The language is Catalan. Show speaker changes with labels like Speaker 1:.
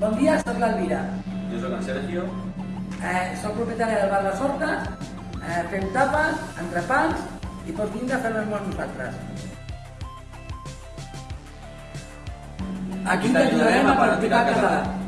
Speaker 1: Bon dia, sóc l'Alvira.
Speaker 2: Jo sóc en Sergio.
Speaker 1: Eh, sóc propietària del bar Les Hortes, eh, fem tapes, entrepans i pots vindre a fer les amb nosaltres. Aquí t'ajudarem a practicar català.